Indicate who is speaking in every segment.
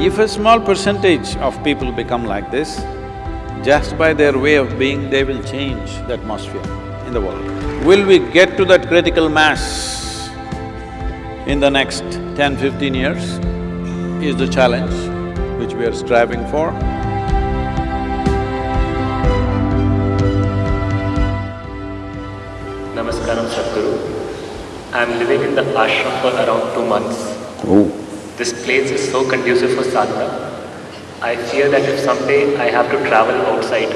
Speaker 1: If a small percentage of people become like this, just by their way of being, they will change the atmosphere in the world. Will we get to that critical mass in the next 10, 15 years is the challenge which we are striving for.
Speaker 2: Namaskaram Sadhguru. I'm living in the ashram for around two months.
Speaker 1: Oh.
Speaker 2: This place is so conducive for sadhana. I fear that if someday I have to travel outside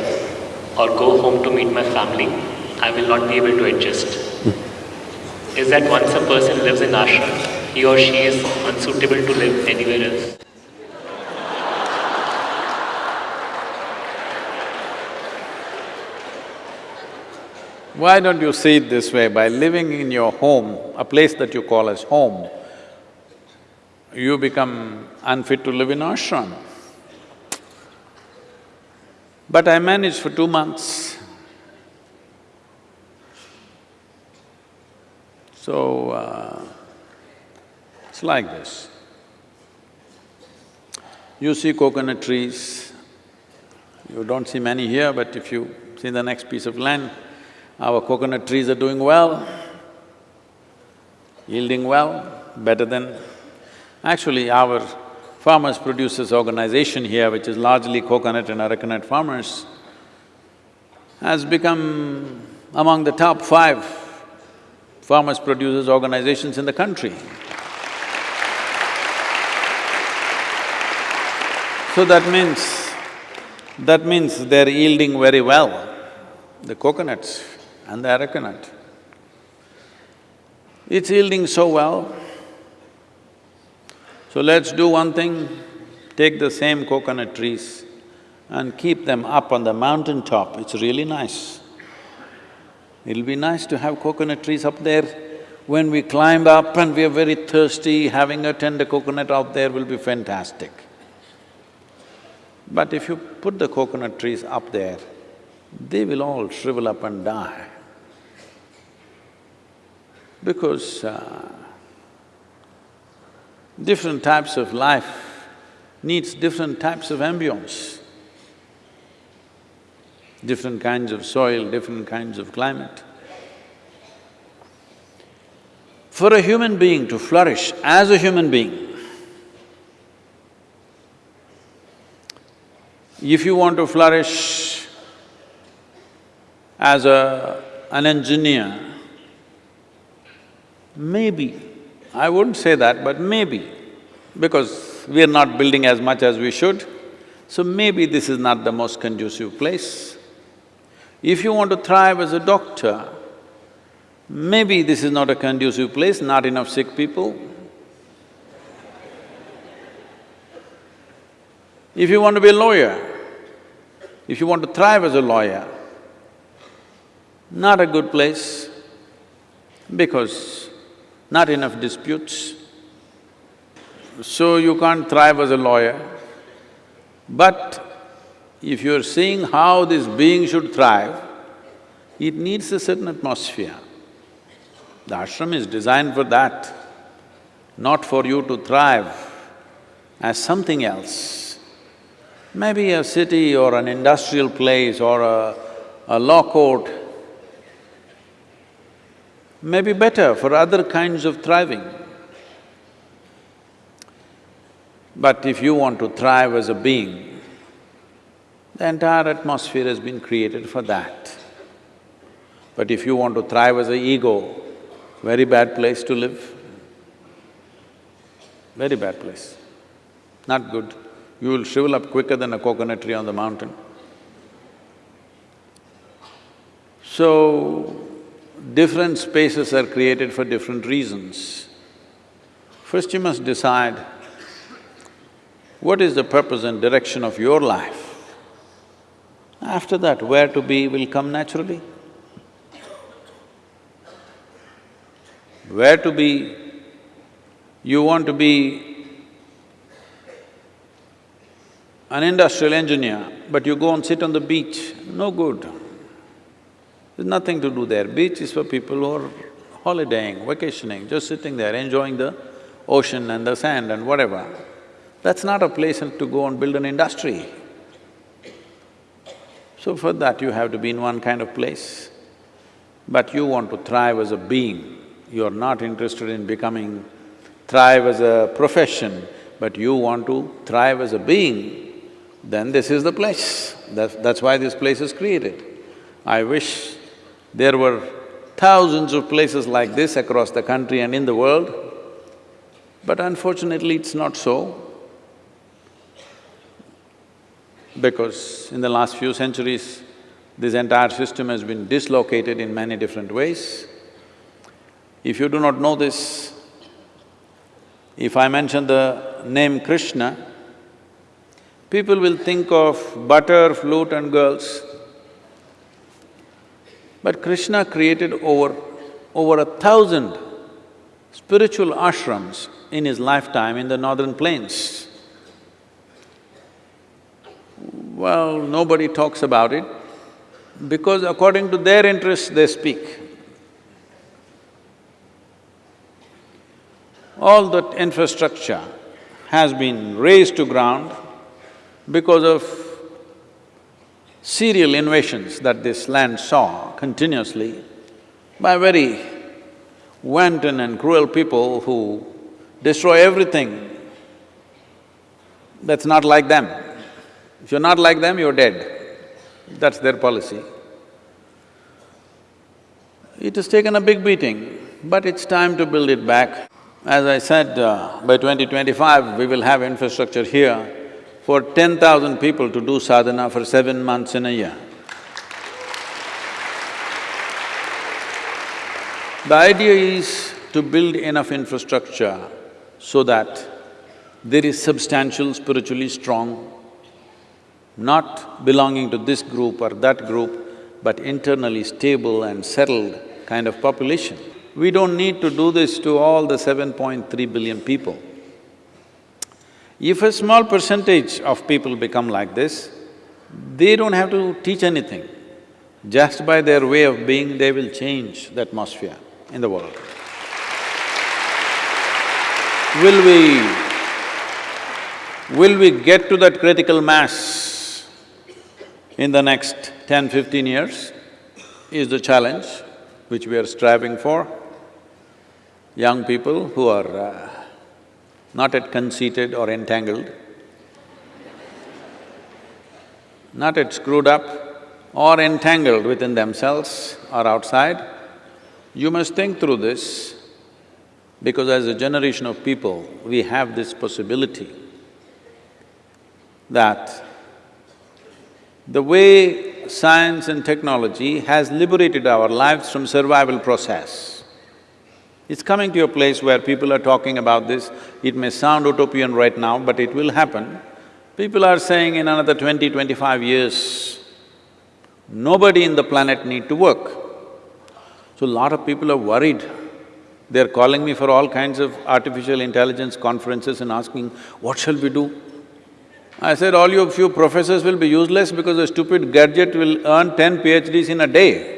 Speaker 2: or go home to meet my family, I will not be able to adjust. Hmm. is that once a person lives in ashram, he or she is unsuitable to live anywhere else?
Speaker 1: Why don't you see it this way, by living in your home, a place that you call as home, you become unfit to live in ashram. But I managed for two months. So, uh, it's like this. You see coconut trees, you don't see many here, but if you see the next piece of land, our coconut trees are doing well, yielding well, better than… Actually, our farmers producers organization here, which is largely coconut and arecanut farmers, has become among the top five farmers producers organizations in the country. So that means, that means they're yielding very well, the coconuts and the arecanut. It's yielding so well. So let's do one thing, take the same coconut trees and keep them up on the mountain top, it's really nice. It'll be nice to have coconut trees up there. When we climb up and we are very thirsty, having a tender coconut out there will be fantastic. But if you put the coconut trees up there, they will all shrivel up and die. Because uh, different types of life needs different types of ambience, different kinds of soil, different kinds of climate. For a human being to flourish as a human being, if you want to flourish as a… an engineer, maybe, I wouldn't say that, but maybe, because we are not building as much as we should, so maybe this is not the most conducive place. If you want to thrive as a doctor, maybe this is not a conducive place, not enough sick people. If you want to be a lawyer, if you want to thrive as a lawyer, not a good place because not enough disputes. So you can't thrive as a lawyer. But if you're seeing how this being should thrive, it needs a certain atmosphere. The ashram is designed for that, not for you to thrive as something else. Maybe a city or an industrial place or a, a law court may be better for other kinds of thriving. But if you want to thrive as a being, the entire atmosphere has been created for that. But if you want to thrive as an ego, very bad place to live. Very bad place. Not good. You will shrivel up quicker than a coconut tree on the mountain. So, different spaces are created for different reasons. First you must decide what is the purpose and direction of your life. After that, where to be will come naturally. Where to be, you want to be an industrial engineer, but you go and sit on the beach, no good. There's nothing to do there. Beach is for people who are holidaying, vacationing, just sitting there, enjoying the ocean and the sand and whatever. That's not a place to go and build an industry. So for that you have to be in one kind of place. But you want to thrive as a being, you're not interested in becoming… thrive as a profession, but you want to thrive as a being, then this is the place. That's, that's why this place is created. I wish there were thousands of places like this across the country and in the world, but unfortunately it's not so. because in the last few centuries, this entire system has been dislocated in many different ways. If you do not know this, if I mention the name Krishna, people will think of butter, flute and girls. But Krishna created over… over a thousand spiritual ashrams in his lifetime in the northern plains. Well, nobody talks about it because according to their interests they speak. All that infrastructure has been razed to ground because of serial invasions that this land saw continuously by very wanton and cruel people who destroy everything that's not like them. If you're not like them, you're dead. That's their policy. It has taken a big beating, but it's time to build it back. As I said, uh, by 2025, we will have infrastructure here for ten thousand people to do sadhana for seven months in a year. The idea is to build enough infrastructure so that there is substantial, spiritually strong not belonging to this group or that group, but internally stable and settled kind of population. We don't need to do this to all the 7.3 billion people. If a small percentage of people become like this, they don't have to teach anything. Just by their way of being, they will change the atmosphere in the world. Will we… will we get to that critical mass in the next 10, 15 years is the challenge which we are striving for. Young people who are uh, not yet conceited or entangled, not yet screwed up or entangled within themselves or outside, you must think through this because as a generation of people, we have this possibility that the way science and technology has liberated our lives from survival process. It's coming to a place where people are talking about this, it may sound utopian right now, but it will happen. People are saying in another twenty, twenty-five years, nobody in the planet need to work. So a lot of people are worried. They're calling me for all kinds of artificial intelligence conferences and asking, what shall we do? I said, all you few professors will be useless because a stupid gadget will earn ten PhDs in a day.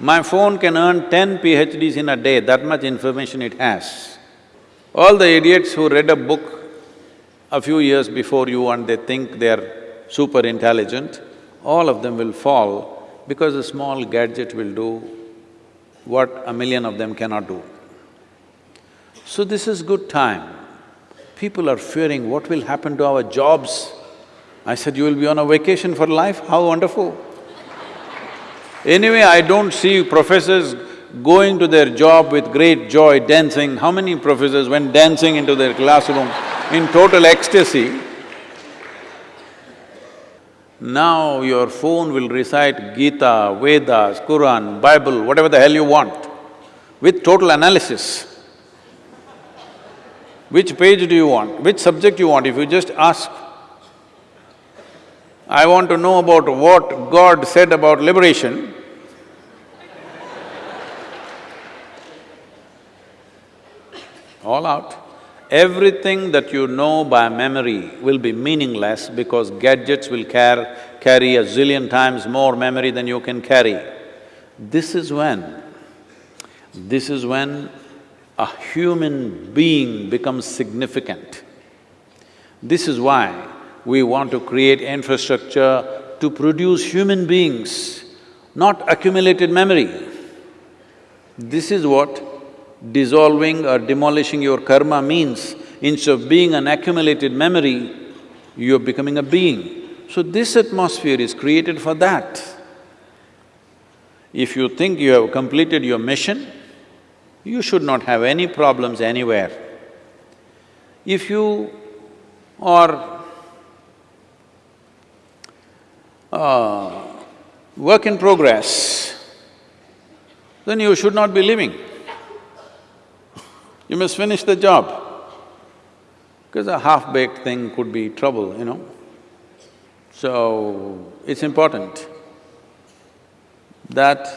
Speaker 1: My phone can earn ten PhDs in a day, that much information it has. All the idiots who read a book a few years before you and they think they're super intelligent, all of them will fall because a small gadget will do what a million of them cannot do. So this is good time People are fearing what will happen to our jobs. I said, you will be on a vacation for life, how wonderful. Anyway, I don't see professors going to their job with great joy, dancing. How many professors went dancing into their classroom in total ecstasy? Now your phone will recite Gita, Vedas, Quran, Bible, whatever the hell you want, with total analysis. Which page do you want? Which subject you want? If you just ask, I want to know about what God said about liberation, all out. Everything that you know by memory will be meaningless because gadgets will car carry a zillion times more memory than you can carry. This is when, this is when a human being becomes significant. This is why we want to create infrastructure to produce human beings, not accumulated memory. This is what dissolving or demolishing your karma means. Instead of being an accumulated memory, you're becoming a being. So this atmosphere is created for that. If you think you have completed your mission, you should not have any problems anywhere. If you are uh, work in progress, then you should not be living. You must finish the job. Because a half-baked thing could be trouble, you know. So, it's important that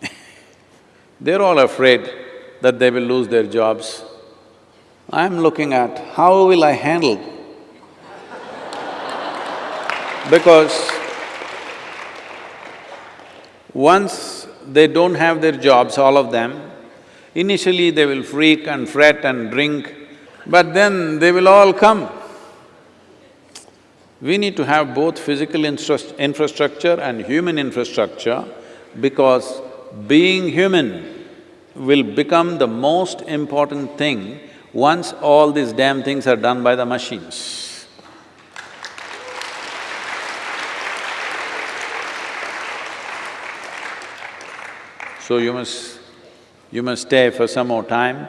Speaker 1: they're all afraid that they will lose their jobs. I'm looking at how will I handle because once they don't have their jobs, all of them, initially they will freak and fret and drink, but then they will all come. We need to have both physical infrastructure and human infrastructure because being human will become the most important thing once all these damn things are done by the machines. So you must… you must stay for some more time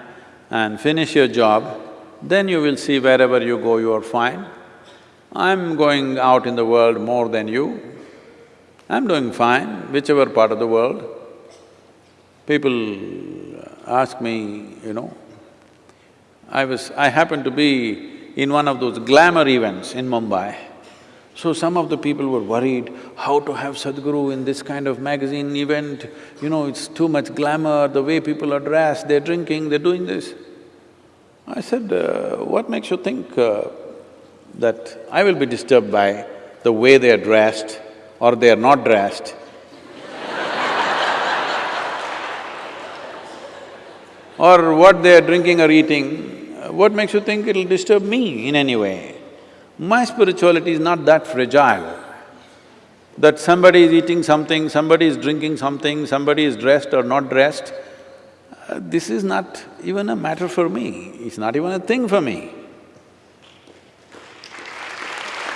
Speaker 1: and finish your job, then you will see wherever you go you are fine. I'm going out in the world more than you. I'm doing fine, whichever part of the world. People ask me, you know, I was… I happened to be in one of those glamour events in Mumbai. So some of the people were worried, how to have Sadhguru in this kind of magazine event, you know, it's too much glamour, the way people are dressed, they're drinking, they're doing this. I said, uh, what makes you think uh, that I will be disturbed by the way they are dressed or they are not dressed. or what they are drinking or eating, what makes you think it'll disturb me in any way? My spirituality is not that fragile that somebody is eating something, somebody is drinking something, somebody is dressed or not dressed, uh, this is not even a matter for me, it's not even a thing for me.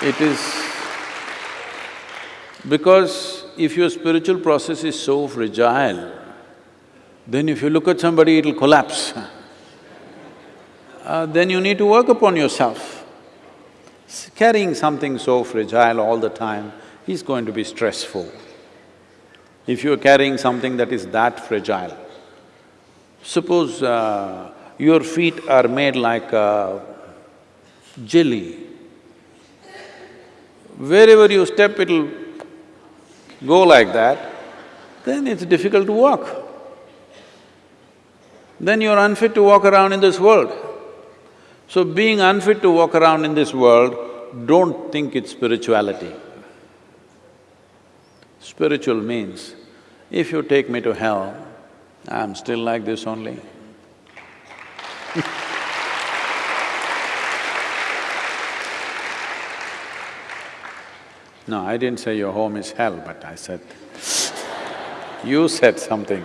Speaker 1: It is because if your spiritual process is so fragile, then if you look at somebody, it'll collapse. Uh, then you need to work upon yourself. Carrying something so fragile all the time is going to be stressful. If you're carrying something that is that fragile, suppose uh, your feet are made like a jelly, wherever you step it'll go like that, then it's difficult to walk. Then you're unfit to walk around in this world. So being unfit to walk around in this world, don't think it's spirituality. Spiritual means, if you take me to hell, I'm still like this only. No, I didn't say your home is hell, but I said, you said something.